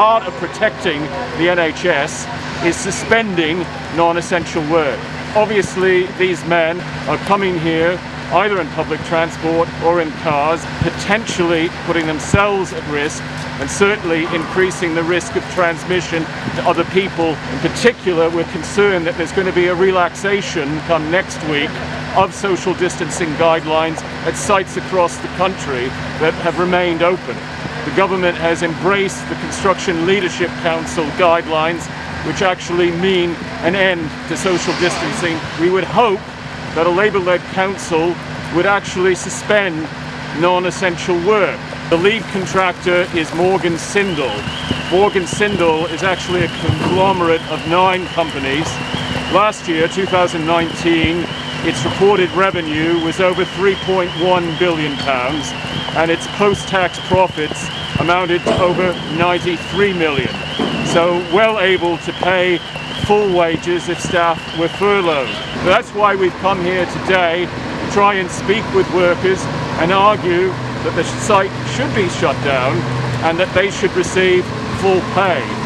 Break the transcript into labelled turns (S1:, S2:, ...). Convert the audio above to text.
S1: part of protecting the NHS is suspending non-essential work. Obviously, these men are coming here either in public transport or in cars, potentially putting themselves at risk and certainly increasing the risk of transmission to other people. In particular, we're concerned that there's going to be a relaxation come next week of social distancing guidelines at sites across the country that have remained open. The government has embraced the Construction Leadership Council guidelines which actually mean an end to social distancing. We would hope that a Labour-led council would actually suspend non-essential work. The lead contractor is Morgan Sindall. Morgan Sindall is actually a conglomerate of nine companies. Last year, 2019, its reported revenue was over 3.1 billion pounds and its post-tax profits amounted to over 93 million. So well able to pay full wages if staff were furloughed. That's why we've come here today to try and speak with workers and argue that the site should be shut down and that they should receive full pay.